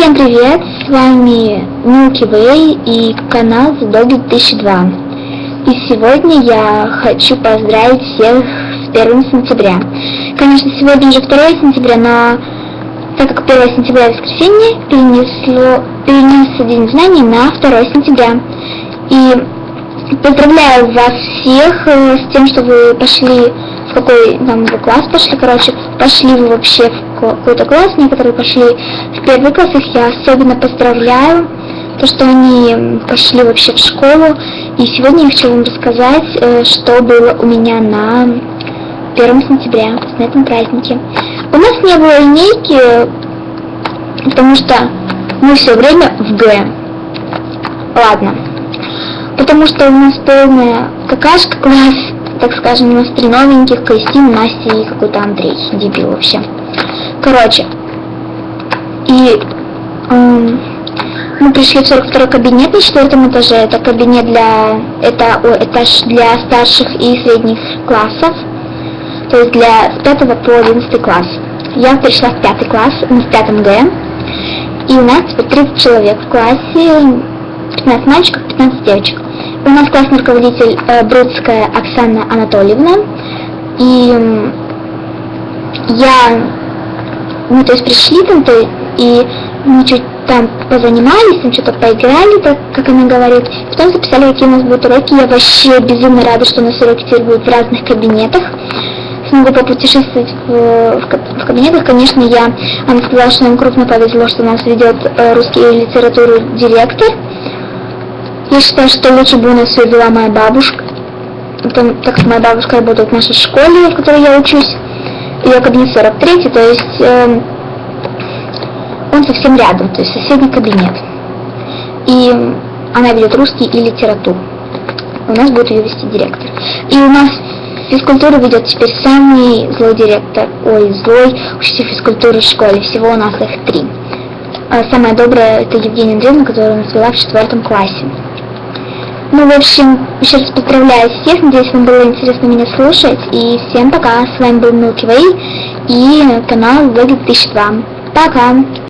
Всем привет, с вами Milky Way и канал Dog 2002. И сегодня я хочу поздравить всех с 1 сентября. Конечно, сегодня уже 2 сентября, но так как 1 сентября воскресенье, перенесло, перенесся День знаний на 2 сентября. И поздравляю вас всех э, с тем, что вы пошли в какой там класс пошли, короче, пошли вы вообще в какой-то класс, некоторые пошли в первый класс, их я особенно поздравляю, то, что они пошли вообще в школу, и сегодня я хочу вам рассказать, э, что было у меня на 1 сентября, на этом празднике. У нас не было линейки, потому что мы все время в Г. Ладно. Потому что у нас полная какашка класс, так скажем, у нас три новеньких, Кристина, Настя и какой-то Андрей, дебил вообще. Короче, и эм, мы пришли в 42 кабинет на четвертом этаже, это кабинет для, это о, этаж для старших и средних классов, то есть для с 5 по 11 класс. Я пришла в пятый класс, мы в пятом Г, и у нас теперь 30 человек в классе, 15 мальчиков, 15 девочек. У нас классный руководитель э, Бродская Оксана Анатольевна. И я, мы то есть пришли там, то, и мы чуть там позанимались, там что-то поиграли, так, как она говорит. Потом записали, какие у нас будут уроки. Я вообще безумно рада, что у нас уроки теперь будут в разных кабинетах. Смогу попутешествовать в, в, в кабинетах. Конечно, я, она сказала, что нам крупно повезло, что нас ведет э, русский литературу директор. Я считаю, что лучше бы у нас все вела моя бабушка, потому, так как моя бабушка работает в нашей школе, в которой я учусь, ее кабинет 43, то есть э, он совсем рядом, то есть соседний кабинет. И она ведет русский и литературу. У нас будет ее вести директор. И у нас физкультуру ведет теперь самый злой директор, ой, злой учитель физкультуры в школе, всего у нас их три. А самая добрая это Евгения Андреевна, которая у нас вела в четвертом классе. Ну, в общем, еще раз поздравляю всех, надеюсь, вам было интересно меня слушать, и всем пока, с вами был Milky Way и канал Vlog 2002. Пока!